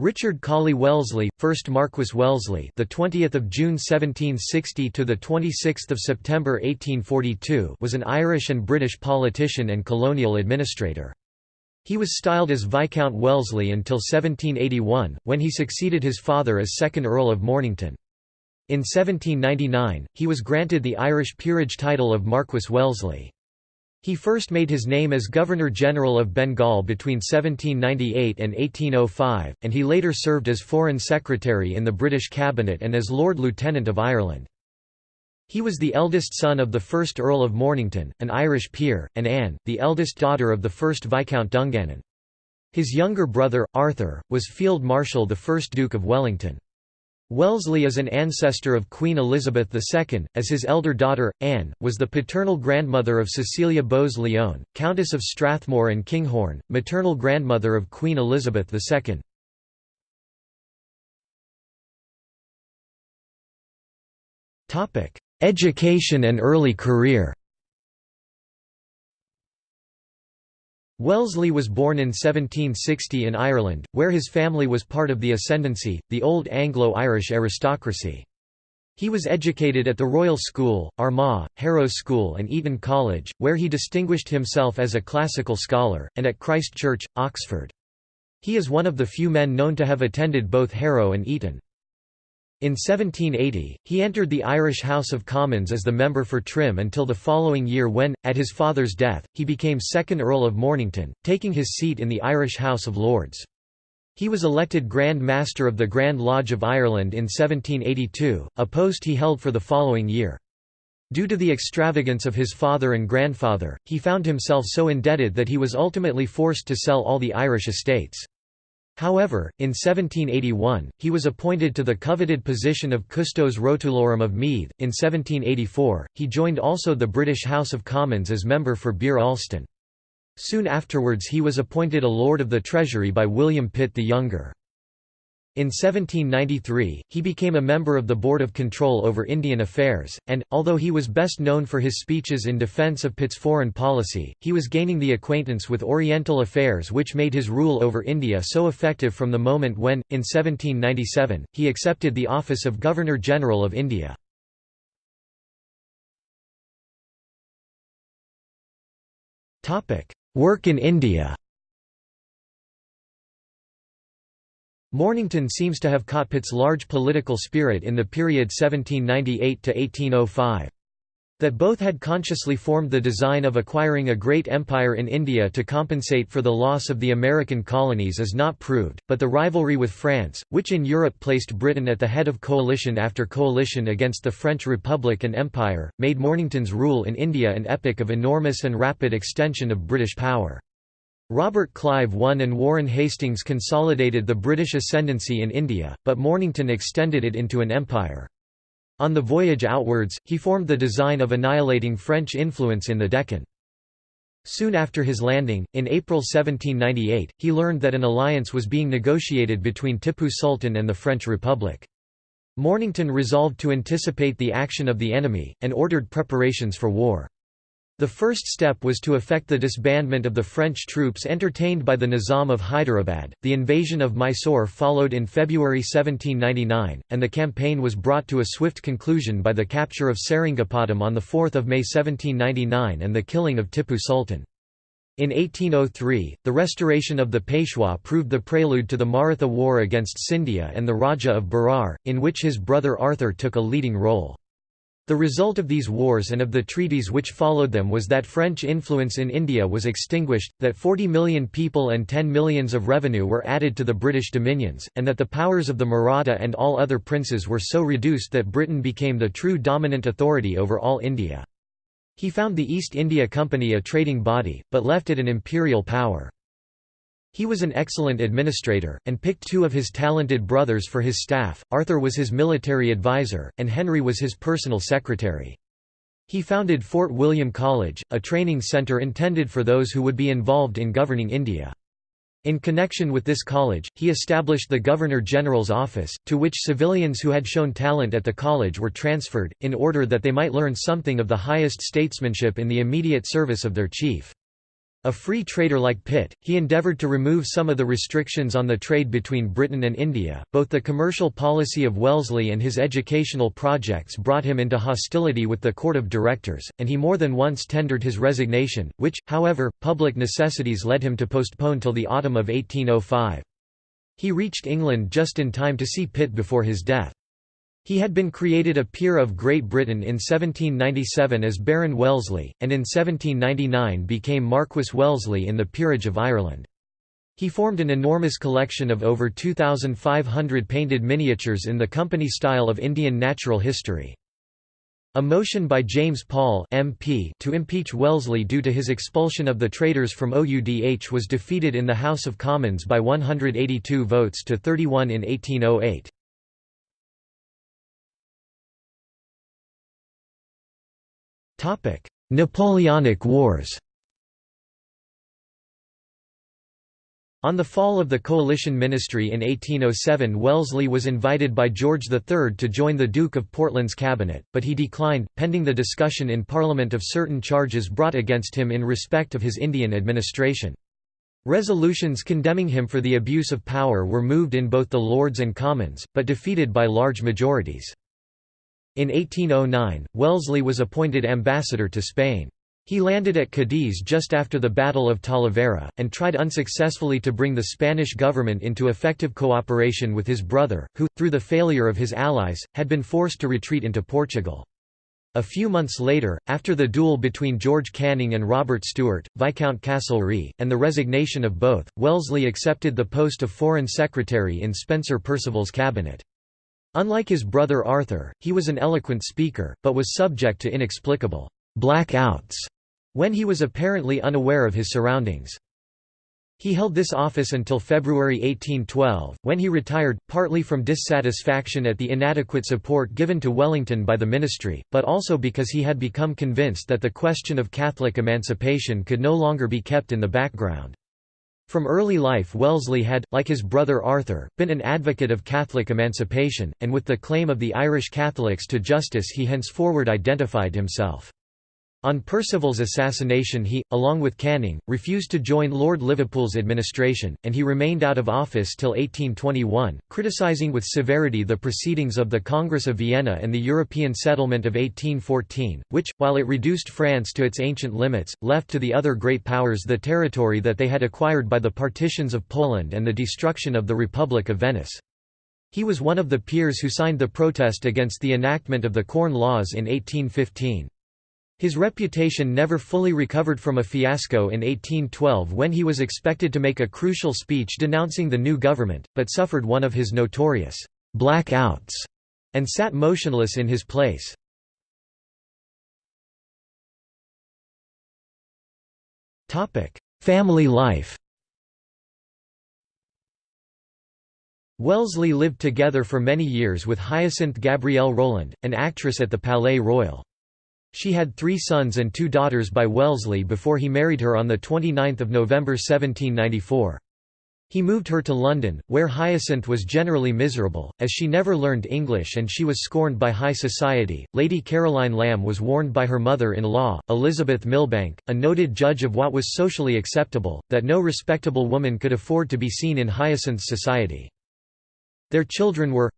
Richard Colley Wellesley, 1st Marquess Wellesley, the 20th of June 1760 to the 26th of September 1842, was an Irish and British politician and colonial administrator. He was styled as Viscount Wellesley until 1781, when he succeeded his father as 2nd Earl of Mornington. In 1799, he was granted the Irish peerage title of Marquess Wellesley. He first made his name as Governor-General of Bengal between 1798 and 1805, and he later served as Foreign Secretary in the British Cabinet and as Lord Lieutenant of Ireland. He was the eldest son of the first Earl of Mornington, an Irish peer, and Anne, the eldest daughter of the first Viscount Dungannon. His younger brother, Arthur, was Field Marshal the 1st Duke of Wellington. Wellesley is an ancestor of Queen Elizabeth II, as his elder daughter, Anne, was the paternal grandmother of Cecilia Bowes-Lyon, Countess of Strathmore and Kinghorn, maternal grandmother of Queen Elizabeth II. Education and early career Wellesley was born in 1760 in Ireland, where his family was part of the ascendancy, the old Anglo-Irish aristocracy. He was educated at the Royal School, Armagh, Harrow School and Eton College, where he distinguished himself as a classical scholar, and at Christ Church, Oxford. He is one of the few men known to have attended both Harrow and Eton. In 1780, he entered the Irish House of Commons as the member for Trim until the following year when, at his father's death, he became 2nd Earl of Mornington, taking his seat in the Irish House of Lords. He was elected Grand Master of the Grand Lodge of Ireland in 1782, a post he held for the following year. Due to the extravagance of his father and grandfather, he found himself so indebted that he was ultimately forced to sell all the Irish estates. However, in 1781, he was appointed to the coveted position of Custos Rotulorum of Meath. In 1784, he joined also the British House of Commons as member for Bere Alston. Soon afterwards he was appointed a Lord of the Treasury by William Pitt the Younger. In 1793, he became a member of the Board of Control over Indian Affairs, and, although he was best known for his speeches in defence of Pitt's foreign policy, he was gaining the acquaintance with Oriental affairs which made his rule over India so effective from the moment when, in 1797, he accepted the office of Governor-General of India. Work in India Mornington seems to have caught Pitt's large political spirit in the period 1798 to 1805. That both had consciously formed the design of acquiring a great empire in India to compensate for the loss of the American colonies is not proved, but the rivalry with France, which in Europe placed Britain at the head of coalition after coalition against the French Republic and Empire, made Mornington's rule in India an epoch of enormous and rapid extension of British power. Robert Clive won and Warren Hastings consolidated the British ascendancy in India, but Mornington extended it into an empire. On the voyage outwards, he formed the design of annihilating French influence in the Deccan. Soon after his landing, in April 1798, he learned that an alliance was being negotiated between Tipu Sultan and the French Republic. Mornington resolved to anticipate the action of the enemy, and ordered preparations for war. The first step was to effect the disbandment of the French troops entertained by the Nizam of Hyderabad. The invasion of Mysore followed in February 1799, and the campaign was brought to a swift conclusion by the capture of Seringapatam on 4 May 1799 and the killing of Tipu Sultan. In 1803, the restoration of the Peshwa proved the prelude to the Maratha War against Scindia and the Raja of Berar, in which his brother Arthur took a leading role. The result of these wars and of the treaties which followed them was that French influence in India was extinguished, that 40 million people and 10 millions of revenue were added to the British dominions, and that the powers of the Maratha and all other princes were so reduced that Britain became the true dominant authority over all India. He found the East India Company a trading body, but left it an imperial power. He was an excellent administrator, and picked two of his talented brothers for his staff, Arthur was his military advisor, and Henry was his personal secretary. He founded Fort William College, a training centre intended for those who would be involved in governing India. In connection with this college, he established the Governor-General's office, to which civilians who had shown talent at the college were transferred, in order that they might learn something of the highest statesmanship in the immediate service of their chief. A free trader like Pitt, he endeavoured to remove some of the restrictions on the trade between Britain and India. Both the commercial policy of Wellesley and his educational projects brought him into hostility with the court of directors, and he more than once tendered his resignation, which, however, public necessities led him to postpone till the autumn of 1805. He reached England just in time to see Pitt before his death. He had been created a peer of Great Britain in 1797 as Baron Wellesley, and in 1799 became Marquess Wellesley in the Peerage of Ireland. He formed an enormous collection of over 2,500 painted miniatures in the company style of Indian natural history. A motion by James Paull MP to impeach Wellesley due to his expulsion of the traders from OUDH was defeated in the House of Commons by 182 votes to 31 in 1808. Napoleonic Wars On the fall of the coalition ministry in 1807 Wellesley was invited by George III to join the Duke of Portland's cabinet, but he declined, pending the discussion in Parliament of certain charges brought against him in respect of his Indian administration. Resolutions condemning him for the abuse of power were moved in both the Lords and Commons, but defeated by large majorities. In 1809, Wellesley was appointed ambassador to Spain. He landed at Cadiz just after the Battle of Talavera, and tried unsuccessfully to bring the Spanish government into effective cooperation with his brother, who, through the failure of his allies, had been forced to retreat into Portugal. A few months later, after the duel between George Canning and Robert Stewart, Viscount Castlereagh, and the resignation of both, Wellesley accepted the post of Foreign Secretary in Spencer Perceval's cabinet. Unlike his brother Arthur, he was an eloquent speaker, but was subject to inexplicable blackouts when he was apparently unaware of his surroundings. He held this office until February 1812, when he retired, partly from dissatisfaction at the inadequate support given to Wellington by the ministry, but also because he had become convinced that the question of Catholic emancipation could no longer be kept in the background. From early life Wellesley had, like his brother Arthur, been an advocate of Catholic emancipation, and with the claim of the Irish Catholics to justice he henceforward identified himself. On Perceval's assassination he, along with Canning, refused to join Lord Liverpool's administration, and he remained out of office till 1821, criticising with severity the proceedings of the Congress of Vienna and the European settlement of 1814, which, while it reduced France to its ancient limits, left to the other great powers the territory that they had acquired by the partitions of Poland and the destruction of the Republic of Venice. He was one of the peers who signed the protest against the enactment of the Corn Laws in 1815. His reputation never fully recovered from a fiasco in 1812 when he was expected to make a crucial speech denouncing the new government, but suffered one of his notorious blackouts and sat motionless in his place. Family life Wellesley lived together for many years with Hyacinthe Gabrielle Roland, an actress at the Palais Royal. She had three sons and two daughters by Wellesley before he married her on 29 November 1794. He moved her to London, where Hyacinth was generally miserable, as she never learned English and she was scorned by high society. Lady Caroline Lamb was warned by her mother in law, Elizabeth Milbanke, a noted judge of what was socially acceptable, that no respectable woman could afford to be seen in Hyacinth's society. Their children were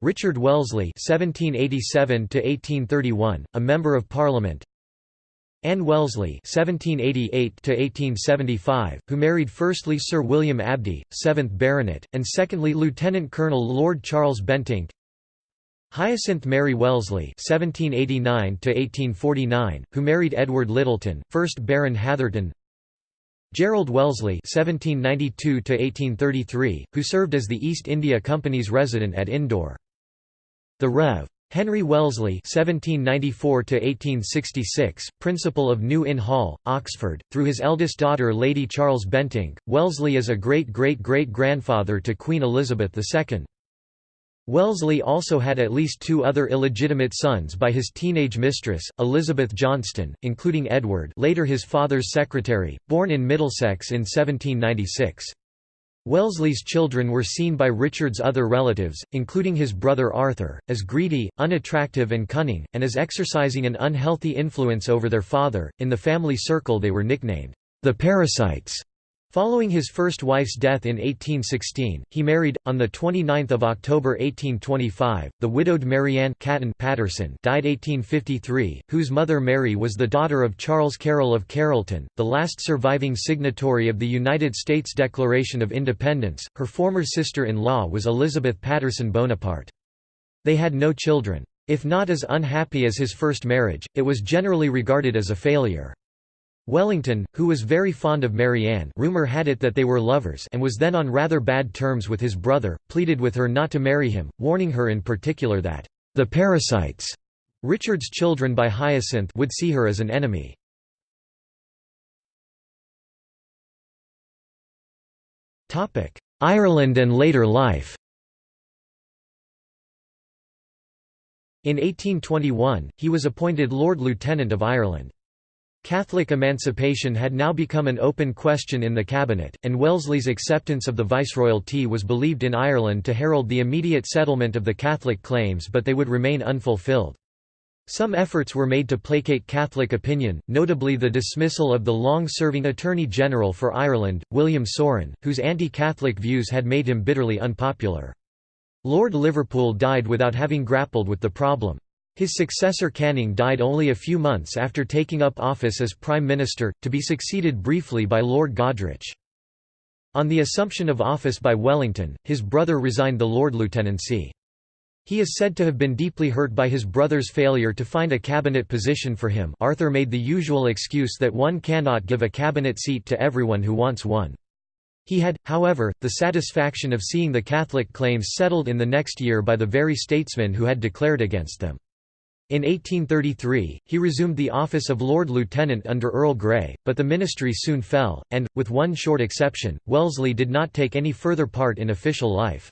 Richard Wellesley (1787–1831), a member of Parliament. Anne Wellesley (1788–1875), who married firstly Sir William Abdy, 7th Baronet, and secondly Lieutenant Colonel Lord Charles Bentinck. Hyacinth Mary Wellesley (1789–1849), who married Edward Littleton, 1st Baron Hatherton. Gerald Wellesley (1792–1833), who served as the East India Company's resident at Indore. The Rev. Henry Wellesley (1794–1866), principal of New Inn Hall, Oxford, through his eldest daughter Lady Charles Bentinck, Wellesley is a great-great-great-grandfather to Queen Elizabeth II. Wellesley also had at least two other illegitimate sons by his teenage mistress, Elizabeth Johnston, including Edward later his father's secretary, born in Middlesex in 1796. Wellesley's children were seen by Richard's other relatives, including his brother Arthur, as greedy, unattractive and cunning, and as exercising an unhealthy influence over their father. In the family circle they were nicknamed, The Parasites. Following his first wife's death in 1816, he married, on 29 October 1825, the widowed Marianne Caton Patterson died 1853, whose mother Mary was the daughter of Charles Carroll of Carrollton, the last surviving signatory of the United States Declaration of Independence. Her former sister-in-law was Elizabeth Patterson Bonaparte. They had no children. If not as unhappy as his first marriage, it was generally regarded as a failure. Wellington, who was very fond of Marianne rumor had it that they were lovers and was then on rather bad terms with his brother, pleaded with her not to marry him, warning her in particular that, "...the parasites," Richard's children by Hyacinth would see her as an enemy. Ireland and later life In 1821, he was appointed Lord Lieutenant of Ireland. Catholic emancipation had now become an open question in the cabinet, and Wellesley's acceptance of the viceroyalty was believed in Ireland to herald the immediate settlement of the Catholic claims but they would remain unfulfilled. Some efforts were made to placate Catholic opinion, notably the dismissal of the long-serving Attorney General for Ireland, William Saurin, whose anti-Catholic views had made him bitterly unpopular. Lord Liverpool died without having grappled with the problem. His successor Canning died only a few months after taking up office as Prime Minister, to be succeeded briefly by Lord Goderich. On the assumption of office by Wellington, his brother resigned the Lord Lieutenancy. He is said to have been deeply hurt by his brother's failure to find a cabinet position for him Arthur made the usual excuse that one cannot give a cabinet seat to everyone who wants one. He had, however, the satisfaction of seeing the Catholic claims settled in the next year by the very statesmen who had declared against them. In 1833, he resumed the office of Lord Lieutenant under Earl Grey, but the ministry soon fell, and, with one short exception, Wellesley did not take any further part in official life.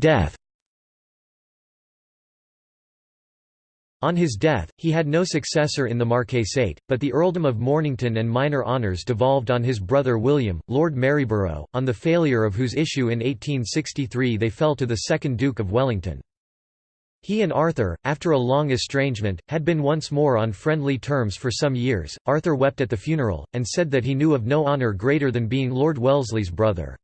Death On his death, he had no successor in the marquisate, but the earldom of Mornington and minor honours devolved on his brother William, Lord Maryborough, on the failure of whose issue in 1863 they fell to the second Duke of Wellington. He and Arthur, after a long estrangement, had been once more on friendly terms for some years. Arthur wept at the funeral, and said that he knew of no honour greater than being Lord Wellesley's brother.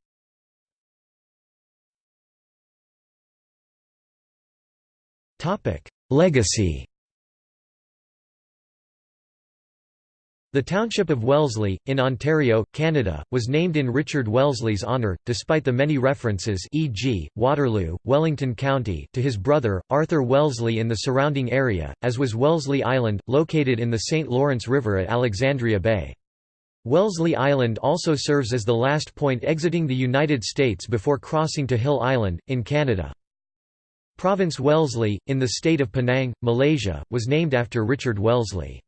Legacy The township of Wellesley, in Ontario, Canada, was named in Richard Wellesley's honour, despite the many references e.g., Waterloo, Wellington County to his brother, Arthur Wellesley in the surrounding area, as was Wellesley Island, located in the St. Lawrence River at Alexandria Bay. Wellesley Island also serves as the last point exiting the United States before crossing to Hill Island, in Canada. Province Wellesley, in the state of Penang, Malaysia, was named after Richard Wellesley.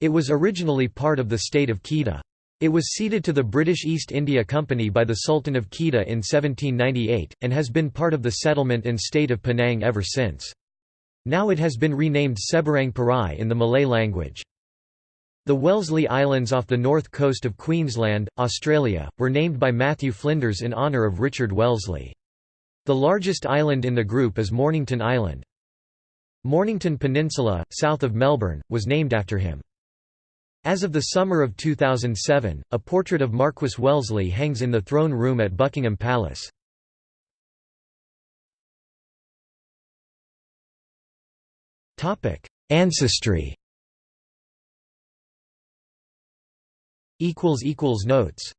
It was originally part of the state of Kedah. It was ceded to the British East India Company by the Sultan of Kedah in 1798, and has been part of the settlement and state of Penang ever since. Now it has been renamed Seberang Perai in the Malay language. The Wellesley Islands off the north coast of Queensland, Australia, were named by Matthew Flinders in honour of Richard Wellesley. The largest island in the group is Mornington Island. Mornington Peninsula, south of Melbourne, was named after him. As of the summer of 2007, a portrait of Marquess Wellesley hangs in the throne room at Buckingham Palace. Ancestry Notes